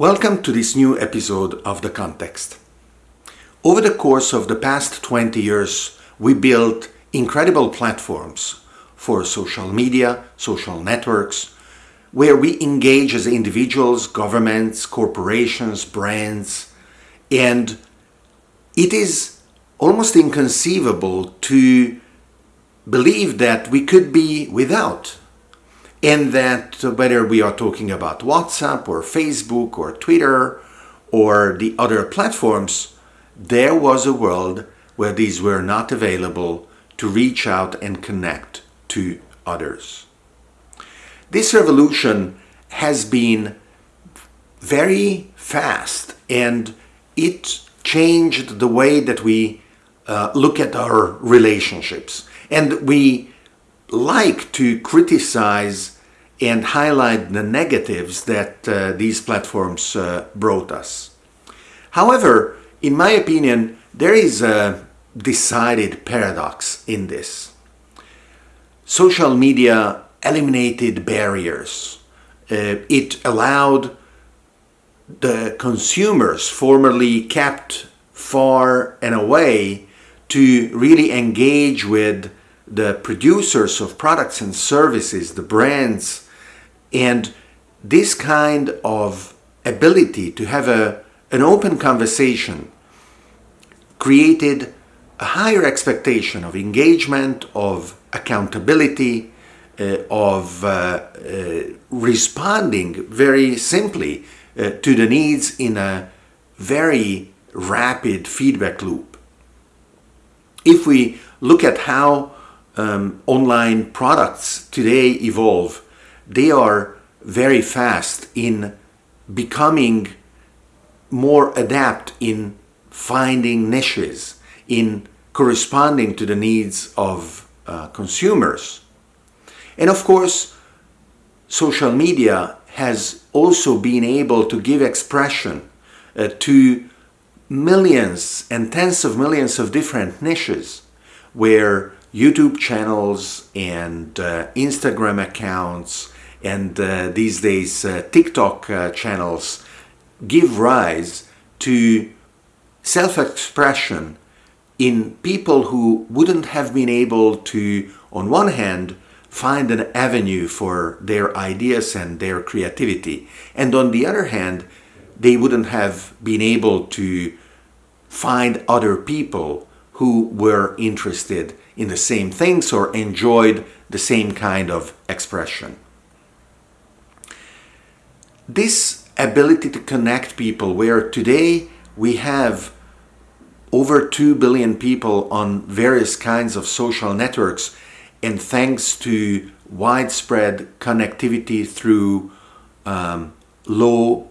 Welcome to this new episode of The Context. Over the course of the past 20 years, we built incredible platforms for social media, social networks, where we engage as individuals, governments, corporations, brands, and it is almost inconceivable to believe that we could be without and that whether we are talking about WhatsApp or Facebook or Twitter or the other platforms, there was a world where these were not available to reach out and connect to others. This revolution has been very fast and it changed the way that we uh, look at our relationships. And we like to criticize and highlight the negatives that uh, these platforms uh, brought us. However, in my opinion, there is a decided paradox in this. Social media eliminated barriers. Uh, it allowed the consumers formerly kept far and away to really engage with the producers of products and services, the brands, and this kind of ability to have a, an open conversation created a higher expectation of engagement, of accountability, uh, of uh, uh, responding very simply uh, to the needs in a very rapid feedback loop. If we look at how um, online products today evolve, they are very fast in becoming more adept in finding niches, in corresponding to the needs of uh, consumers. And of course, social media has also been able to give expression uh, to millions and tens of millions of different niches where YouTube channels and uh, Instagram accounts and uh, these days uh, TikTok uh, channels give rise to self-expression in people who wouldn't have been able to, on one hand, find an avenue for their ideas and their creativity, and on the other hand, they wouldn't have been able to find other people who were interested in the same things or enjoyed the same kind of expression. This ability to connect people where today we have over 2 billion people on various kinds of social networks and thanks to widespread connectivity through um, low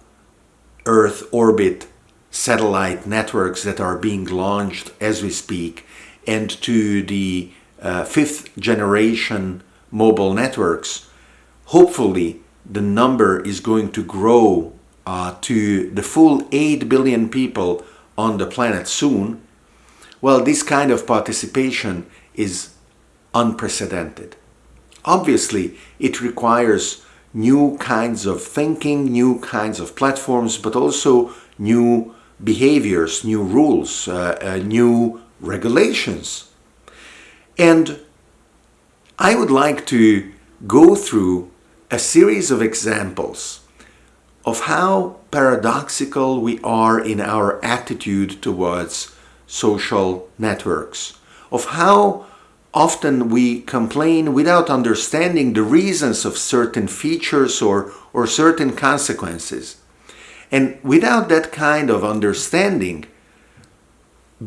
Earth orbit satellite networks that are being launched as we speak and to the uh, fifth generation mobile networks, hopefully the number is going to grow uh, to the full 8 billion people on the planet soon, well, this kind of participation is unprecedented. Obviously, it requires new kinds of thinking, new kinds of platforms, but also new behaviors, new rules, uh, uh, new regulations. And I would like to go through a series of examples of how paradoxical we are in our attitude towards social networks, of how often we complain without understanding the reasons of certain features or, or certain consequences. And without that kind of understanding,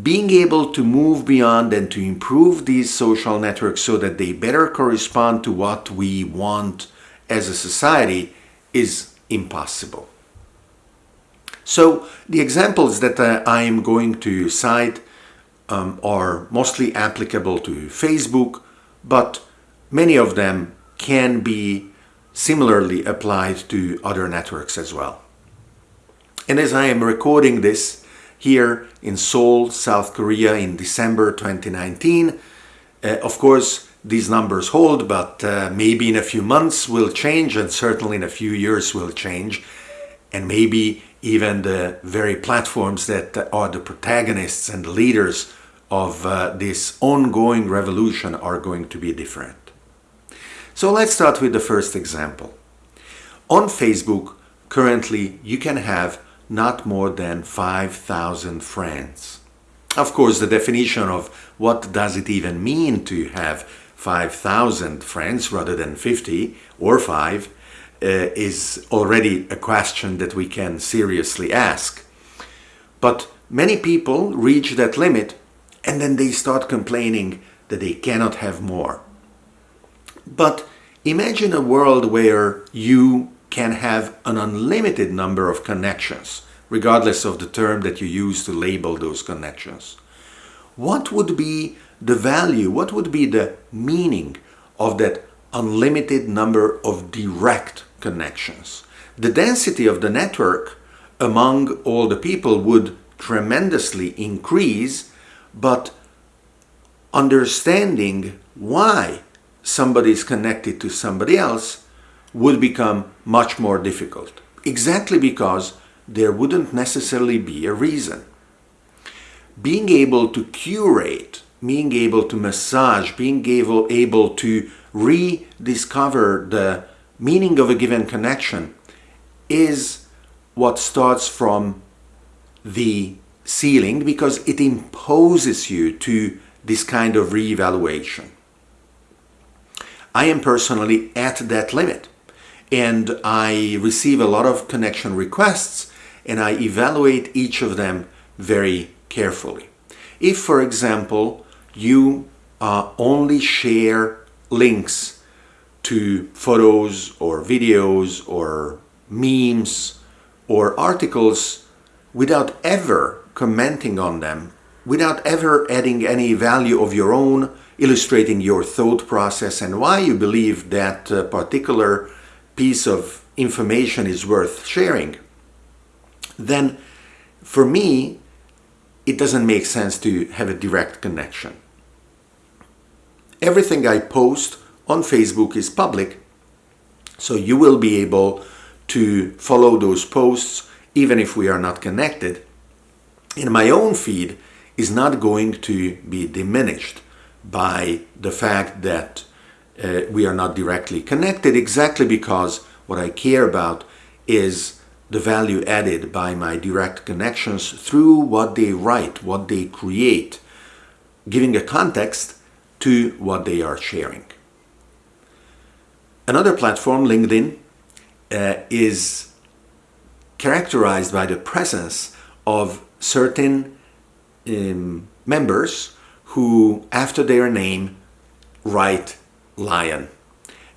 being able to move beyond and to improve these social networks so that they better correspond to what we want as a society is impossible. So the examples that I am going to cite um, are mostly applicable to Facebook, but many of them can be similarly applied to other networks as well. And as I am recording this, here in Seoul, South Korea in December 2019. Uh, of course, these numbers hold, but uh, maybe in a few months will change and certainly in a few years will change. And maybe even the very platforms that are the protagonists and the leaders of uh, this ongoing revolution are going to be different. So let's start with the first example. On Facebook, currently you can have not more than 5,000 friends. Of course, the definition of what does it even mean to have 5,000 friends rather than 50 or 5 uh, is already a question that we can seriously ask. But many people reach that limit and then they start complaining that they cannot have more. But imagine a world where you can have an unlimited number of connections, regardless of the term that you use to label those connections. What would be the value, what would be the meaning of that unlimited number of direct connections? The density of the network among all the people would tremendously increase, but understanding why somebody is connected to somebody else would become much more difficult. Exactly because there wouldn't necessarily be a reason. Being able to curate, being able to massage, being able, able to rediscover the meaning of a given connection is what starts from the ceiling because it imposes you to this kind of reevaluation. I am personally at that limit and I receive a lot of connection requests and I evaluate each of them very carefully. If, for example, you uh, only share links to photos or videos or memes or articles without ever commenting on them, without ever adding any value of your own, illustrating your thought process and why you believe that a particular piece of information is worth sharing, then for me, it doesn't make sense to have a direct connection. Everything I post on Facebook is public, so you will be able to follow those posts even if we are not connected. And my own feed is not going to be diminished by the fact that uh, we are not directly connected exactly because what I care about is the value added by my direct connections through what they write, what they create, giving a context to what they are sharing. Another platform, LinkedIn, uh, is characterized by the presence of certain um, members who, after their name, write LION.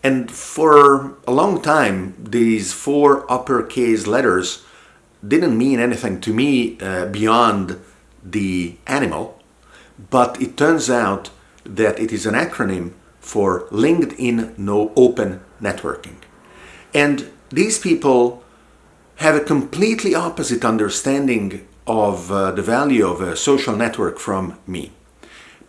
And for a long time, these four uppercase letters didn't mean anything to me uh, beyond the animal, but it turns out that it is an acronym for LinkedIn No Open Networking. And these people have a completely opposite understanding of uh, the value of a social network from me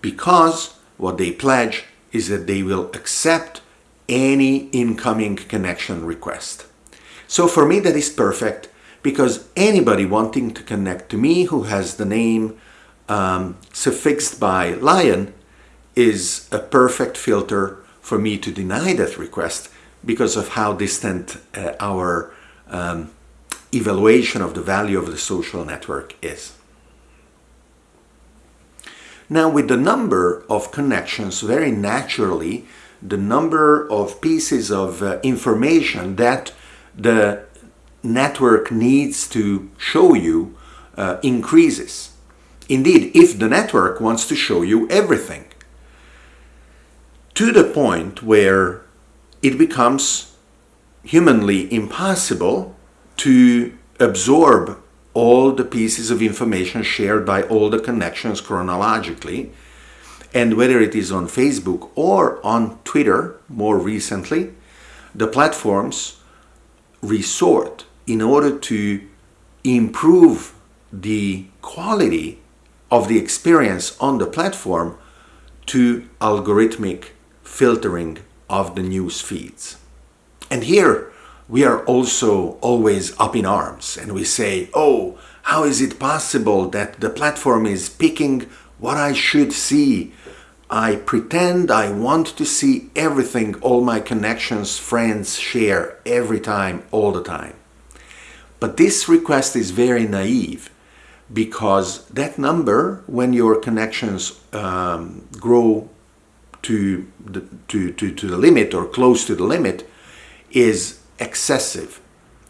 because what they pledge is that they will accept any incoming connection request. So for me that is perfect because anybody wanting to connect to me who has the name um, suffixed by LION is a perfect filter for me to deny that request because of how distant uh, our um, evaluation of the value of the social network is. Now with the number of connections, very naturally, the number of pieces of uh, information that the network needs to show you uh, increases. Indeed, if the network wants to show you everything, to the point where it becomes humanly impossible to absorb all the pieces of information shared by all the connections chronologically and whether it is on Facebook or on Twitter more recently, the platforms resort in order to improve the quality of the experience on the platform to algorithmic filtering of the news feeds. And here we are also always up in arms and we say, oh, how is it possible that the platform is picking what I should see? I pretend I want to see everything all my connections, friends share every time, all the time. But this request is very naive because that number, when your connections um, grow to the, to, to, to the limit or close to the limit, is excessive.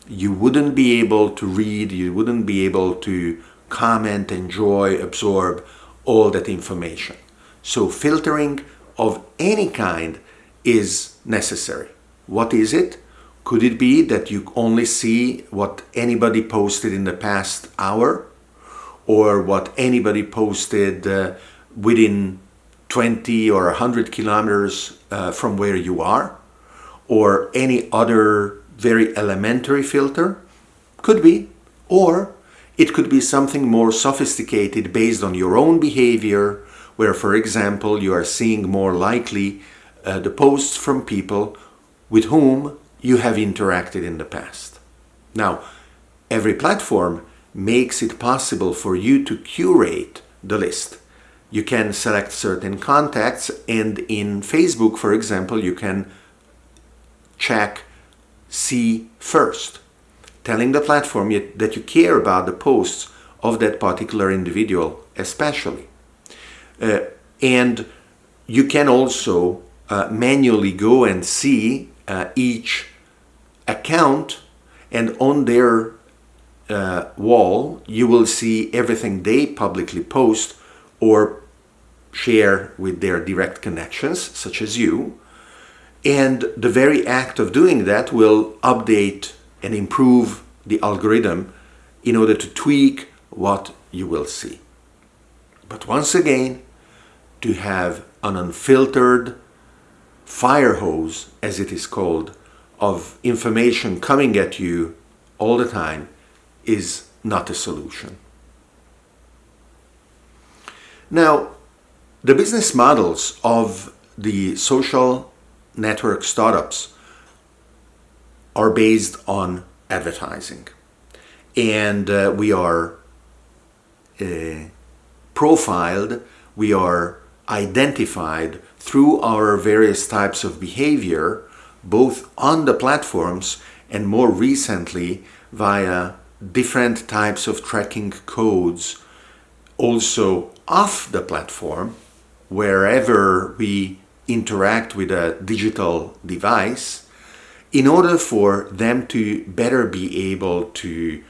You wouldn't be able to read, you wouldn't be able to comment, enjoy, absorb all that information. So filtering of any kind is necessary. What is it? Could it be that you only see what anybody posted in the past hour or what anybody posted uh, within 20 or 100 kilometers uh, from where you are or any other very elementary filter? Could be. Or it could be something more sophisticated based on your own behavior, where, for example, you are seeing more likely uh, the posts from people with whom you have interacted in the past. Now, every platform makes it possible for you to curate the list. You can select certain contacts and in Facebook, for example, you can check see first, telling the platform that you care about the posts of that particular individual especially. Uh, and you can also uh, manually go and see uh, each account and on their uh, wall you will see everything they publicly post or share with their direct connections such as you and the very act of doing that will update and improve the algorithm in order to tweak what you will see. But once again, to have an unfiltered fire hose, as it is called, of information coming at you all the time is not a solution. Now, the business models of the social network startups are based on advertising. And uh, we are uh, profiled, we are identified through our various types of behavior, both on the platforms and more recently via different types of tracking codes also off the platform wherever we interact with a digital device in order for them to better be able to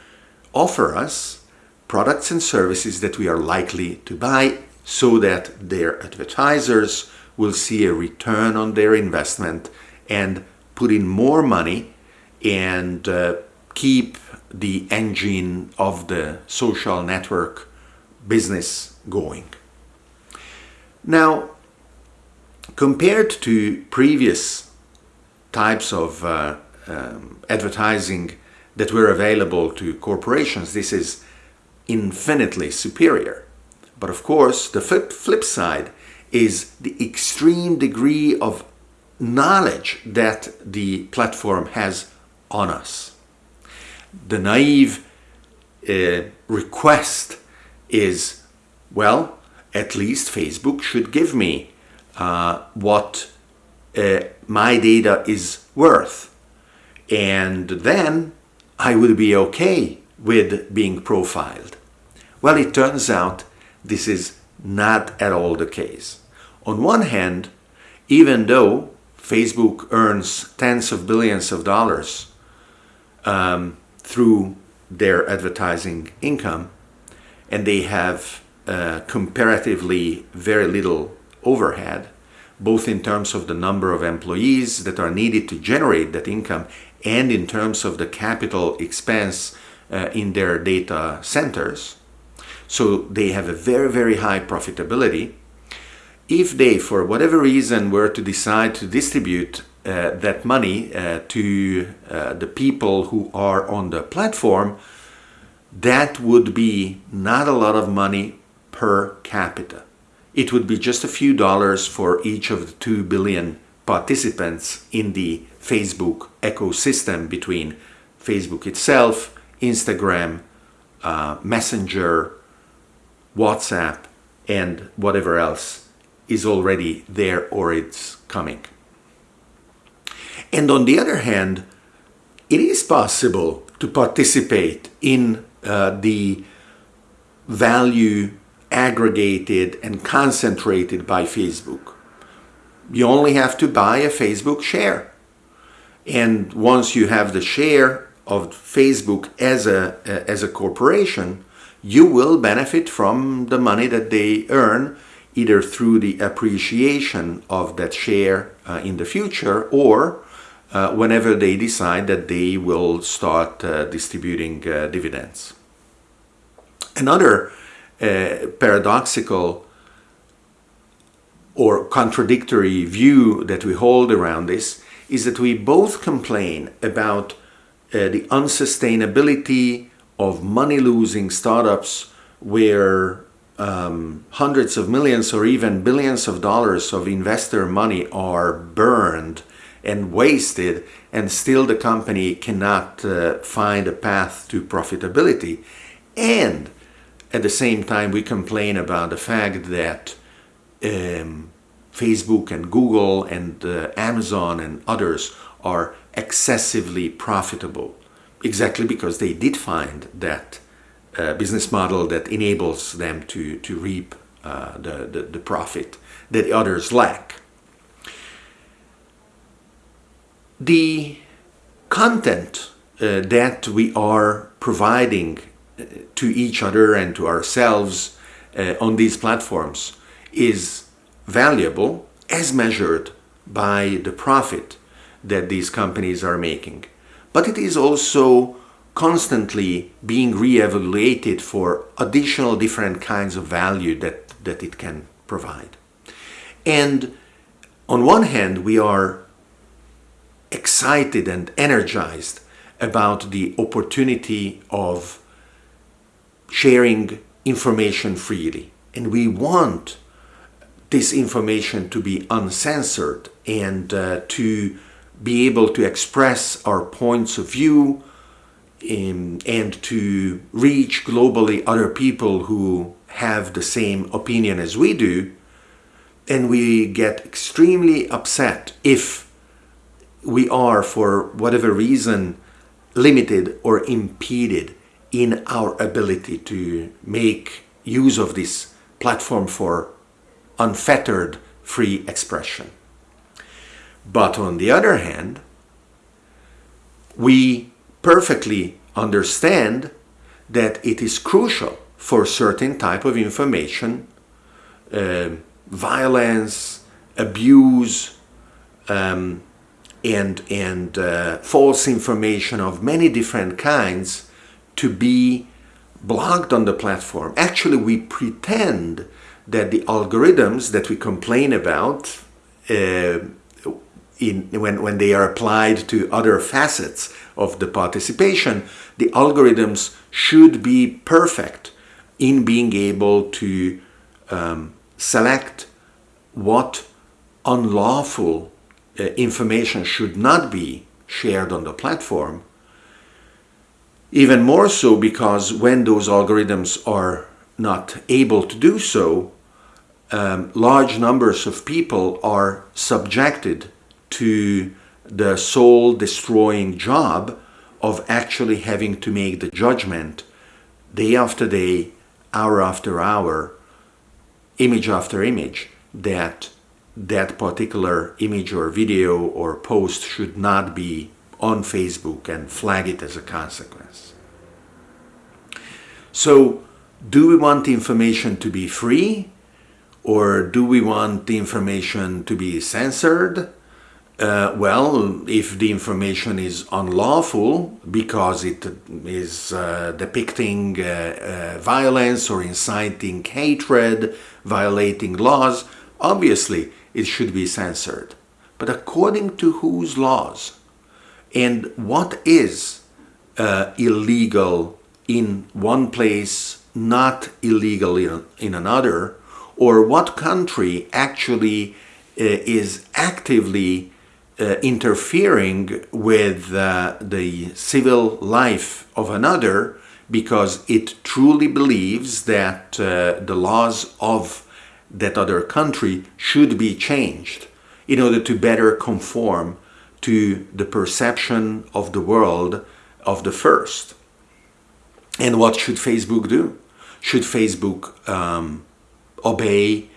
offer us products and services that we are likely to buy so that their advertisers will see a return on their investment and put in more money and uh, keep the engine of the social network business going. Now, compared to previous types of uh, um, advertising that were available to corporations, this is infinitely superior. But of course, the flip, side is the extreme degree of knowledge that the platform has on us. The naive uh, request is, well, at least Facebook should give me uh, what uh, my data is worth. And then I would be okay with being profiled. Well, it turns out this is not at all the case. On one hand, even though Facebook earns tens of billions of dollars um, through their advertising income, and they have uh, comparatively very little overhead, both in terms of the number of employees that are needed to generate that income and in terms of the capital expense uh, in their data centers. So they have a very, very high profitability. If they, for whatever reason, were to decide to distribute uh, that money uh, to uh, the people who are on the platform, that would be not a lot of money per capita it would be just a few dollars for each of the 2 billion participants in the Facebook ecosystem between Facebook itself, Instagram, uh, Messenger, WhatsApp, and whatever else is already there or it's coming. And on the other hand, it is possible to participate in uh, the value aggregated and concentrated by Facebook. You only have to buy a Facebook share. And once you have the share of Facebook as a, as a corporation, you will benefit from the money that they earn either through the appreciation of that share uh, in the future or uh, whenever they decide that they will start uh, distributing uh, dividends. Another paradoxical or contradictory view that we hold around this is that we both complain about uh, the unsustainability of money-losing startups where um, hundreds of millions or even billions of dollars of investor money are burned and wasted and still the company cannot uh, find a path to profitability. And at the same time, we complain about the fact that um, Facebook and Google and uh, Amazon and others are excessively profitable exactly because they did find that uh, business model that enables them to, to reap uh, the, the, the profit that others lack. The content uh, that we are providing to each other and to ourselves uh, on these platforms is valuable as measured by the profit that these companies are making. But it is also constantly being re-evaluated for additional different kinds of value that, that it can provide. And on one hand, we are excited and energized about the opportunity of sharing information freely. And we want this information to be uncensored and uh, to be able to express our points of view in, and to reach globally other people who have the same opinion as we do. And we get extremely upset if we are, for whatever reason, limited or impeded in our ability to make use of this platform for unfettered free expression. But on the other hand, we perfectly understand that it is crucial for certain type of information, uh, violence, abuse, um, and, and uh, false information of many different kinds to be blocked on the platform. Actually, we pretend that the algorithms that we complain about uh, in, when, when they are applied to other facets of the participation, the algorithms should be perfect in being able to um, select what unlawful uh, information should not be shared on the platform. Even more so because when those algorithms are not able to do so, um, large numbers of people are subjected to the soul destroying job of actually having to make the judgment day after day, hour after hour, image after image that that particular image or video or post should not be on Facebook and flag it as a consequence. So do we want the information to be free or do we want the information to be censored? Uh, well, if the information is unlawful because it is uh, depicting uh, uh violence or inciting hatred, violating laws, obviously it should be censored. But according to whose laws? And what is uh, illegal in one place, not illegal in, in another? Or what country actually is actively uh, interfering with uh, the civil life of another because it truly believes that uh, the laws of that other country should be changed in order to better conform to the perception of the world of the first. And what should Facebook do? Should Facebook um, obey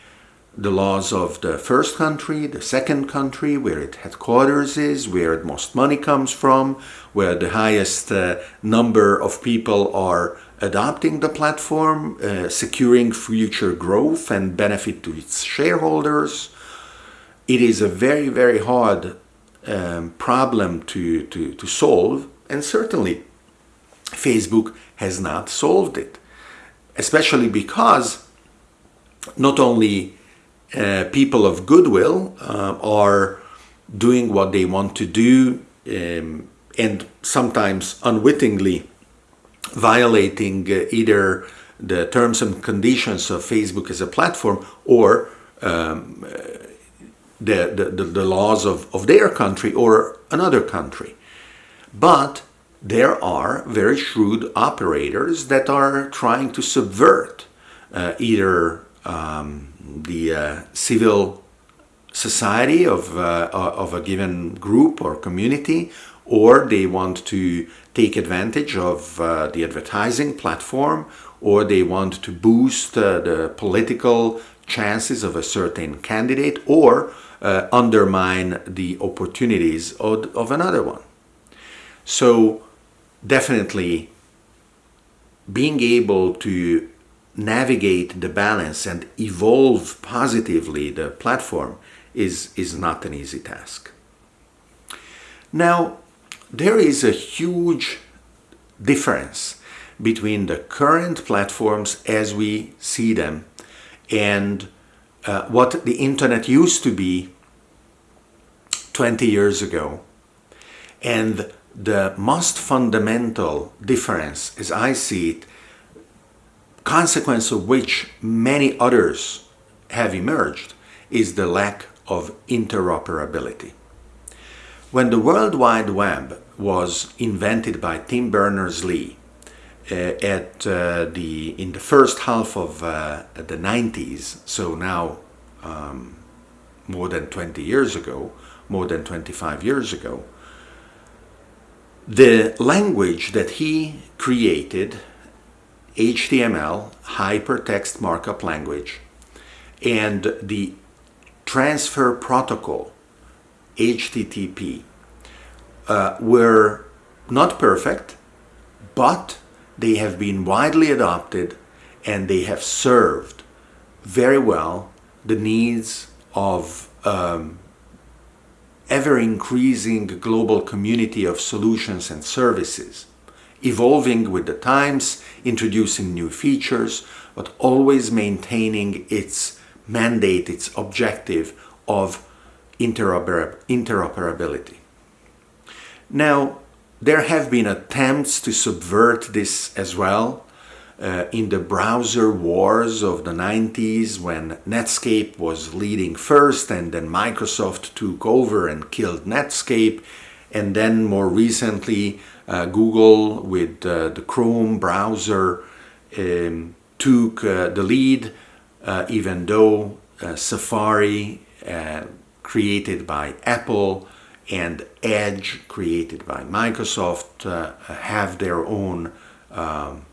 the laws of the first country, the second country, where its headquarters is, where the most money comes from, where the highest uh, number of people are adopting the platform, uh, securing future growth and benefit to its shareholders. It is a very, very hard um, problem to, to, to solve and certainly Facebook has not solved it, especially because not only uh, people of goodwill uh, are doing what they want to do um, and sometimes unwittingly violating uh, either the terms and conditions of Facebook as a platform or um, the, the, the, laws of, of their country or another country. But there are very shrewd operators that are trying to subvert uh, either um, the uh, civil society of, uh, of a given group or community or they want to take advantage of uh, the advertising platform or they want to boost uh, the political chances of a certain candidate or uh, undermine the opportunities of, of another one. So definitely being able to navigate the balance and evolve positively the platform is, is not an easy task. Now, there is a huge difference between the current platforms as we see them and uh, what the internet used to be 20 years ago. And the most fundamental difference, as I see it, consequence of which many others have emerged, is the lack of interoperability. When the World Wide Web was invented by Tim Berners-Lee at uh, the in the first half of uh, the 90s, so now um, more than 20 years ago, more than 25 years ago, the language that he created, HTML, hypertext markup language, and the transfer protocol HTTP uh, were not perfect, but they have been widely adopted and they have served very well the needs of um, ever-increasing global community of solutions and services, evolving with the times, introducing new features, but always maintaining its mandate, its objective of interoper interoperability. Now, there have been attempts to subvert this as well uh, in the browser wars of the 90s when Netscape was leading first and then Microsoft took over and killed Netscape. And then more recently uh, Google with uh, the Chrome browser um, took uh, the lead uh, even though uh, Safari created by Apple and Edge created by Microsoft uh, have their own um,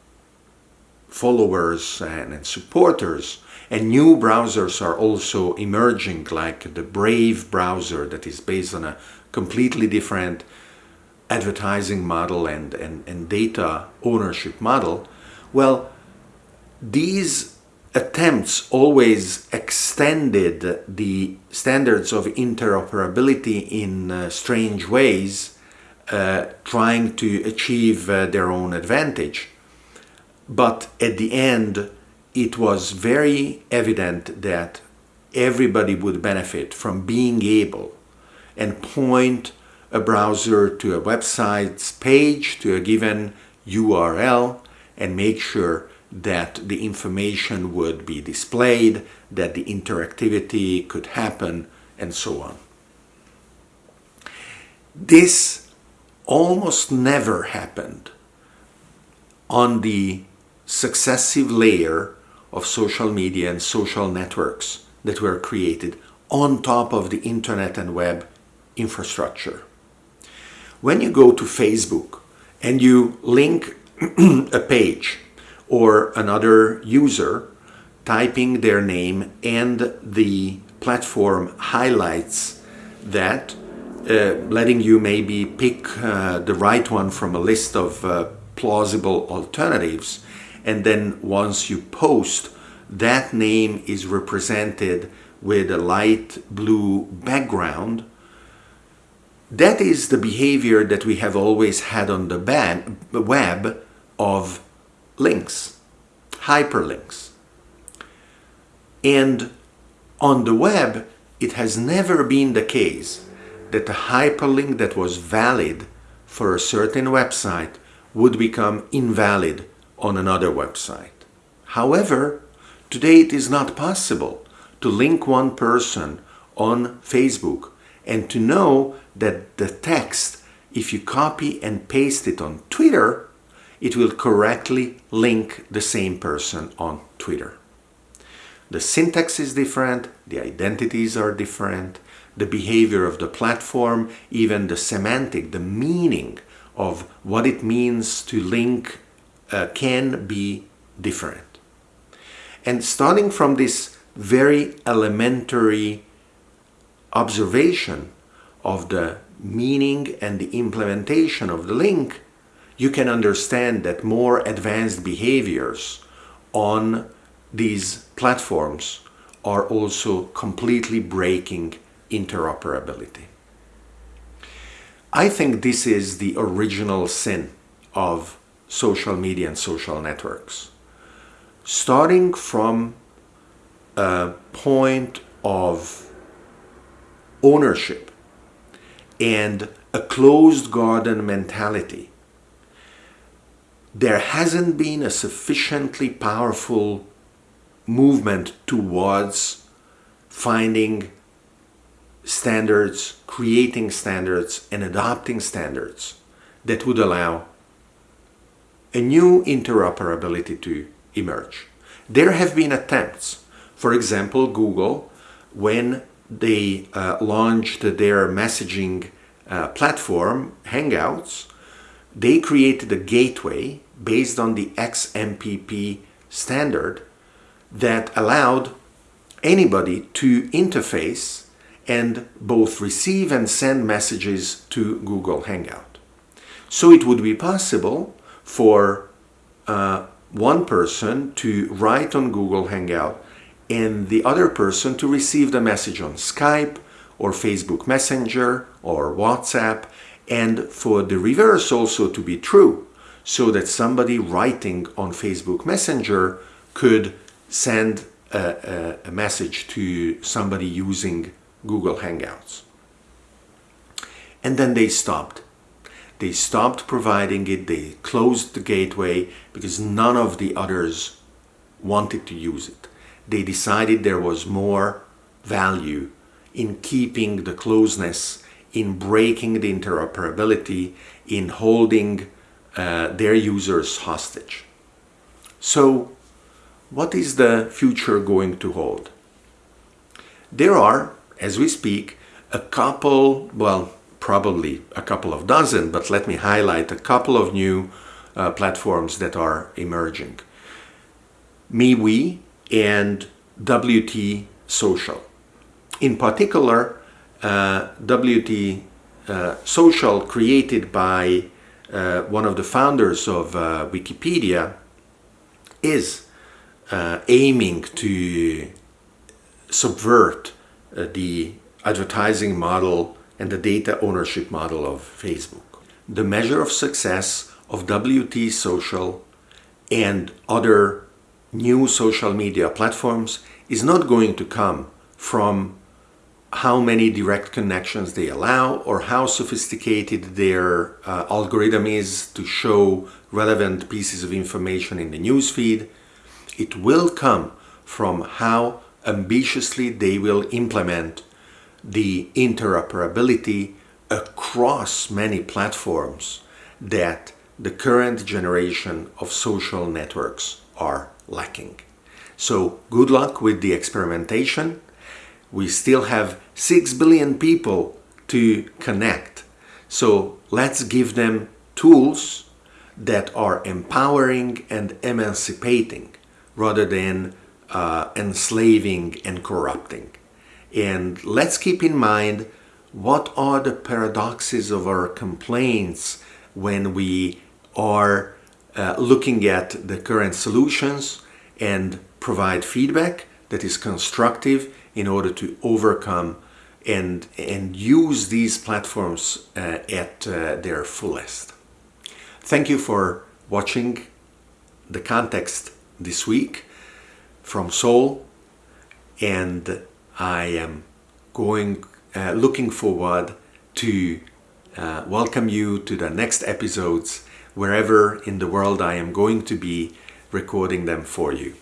followers and, and, supporters and new browsers are also emerging like the Brave browser that is based on a completely different advertising model and, and, and data ownership model. Well, these attempts always extended the standards of interoperability in uh, strange ways, uh, trying to achieve uh, their own advantage. But at the end, it was very evident that everybody would benefit from being able and point a browser to a website's page, to a given URL, and make sure that the information would be displayed, that the interactivity could happen and so on. This almost never happened on the successive layer of social media and social networks that were created on top of the internet and web infrastructure. When you go to Facebook and you link a page or another user typing their name and the platform highlights that uh, letting you maybe pick uh, the right one from a list of uh, plausible alternatives. And then once you post that name is represented with a light blue background. That is the behavior that we have always had on the web of links, hyperlinks. And on the web, it has never been the case that a hyperlink that was valid for a certain website would become invalid on another website. However, today it is not possible to link one person on Facebook and to know that the text, if you copy and paste it on Twitter, it will correctly link the same person on Twitter. The syntax is different, the identities are different, the behavior of the platform, even the semantic, the meaning of what it means to link uh, can be different. And starting from this very elementary observation of the meaning and the implementation of the link, you can understand that more advanced behaviors on these platforms are also completely breaking interoperability. I think this is the original sin of social media and social networks. Starting from a point of ownership and a closed garden mentality, there hasn't been a sufficiently powerful movement towards finding standards, creating standards and adopting standards that would allow a new interoperability to emerge. There have been attempts, for example, Google, when they uh, launched their messaging uh, platform, Hangouts, they created a gateway based on the XMPP standard that allowed anybody to interface and both receive and send messages to Google Hangout. So it would be possible for uh, one person to write on Google Hangout and the other person to receive the message on Skype or Facebook Messenger or WhatsApp and for the reverse also to be true so that somebody writing on Facebook Messenger could send a, a, a message to somebody using Google Hangouts. And then they stopped. They stopped providing it, they closed the gateway because none of the others wanted to use it. They decided there was more value in keeping the closeness, in breaking the interoperability, in holding uh, their users hostage. So what is the future going to hold? There are, as we speak, a couple, well, probably a couple of dozen, but let me highlight a couple of new uh, platforms that are emerging. MeWe and WT Social. In particular, WT uh, Social created by uh, one of the founders of uh, Wikipedia is uh, aiming to subvert uh, the advertising model and the data ownership model of Facebook. The measure of success of WT Social and other new social media platforms is not going to come from how many direct connections they allow or how sophisticated their uh, algorithm is to show relevant pieces of information in the newsfeed it will come from how ambitiously they will implement the interoperability across many platforms that the current generation of social networks are lacking. So good luck with the experimentation. We still have 6 billion people to connect. So let's give them tools that are empowering and emancipating rather than uh, enslaving and corrupting. And let's keep in mind what are the paradoxes of our complaints when we are uh, looking at the current solutions and provide feedback that is constructive in order to overcome and, and use these platforms uh, at uh, their fullest. Thank you for watching the context this week from Seoul and I am going uh, looking forward to uh, welcome you to the next episodes wherever in the world I am going to be recording them for you.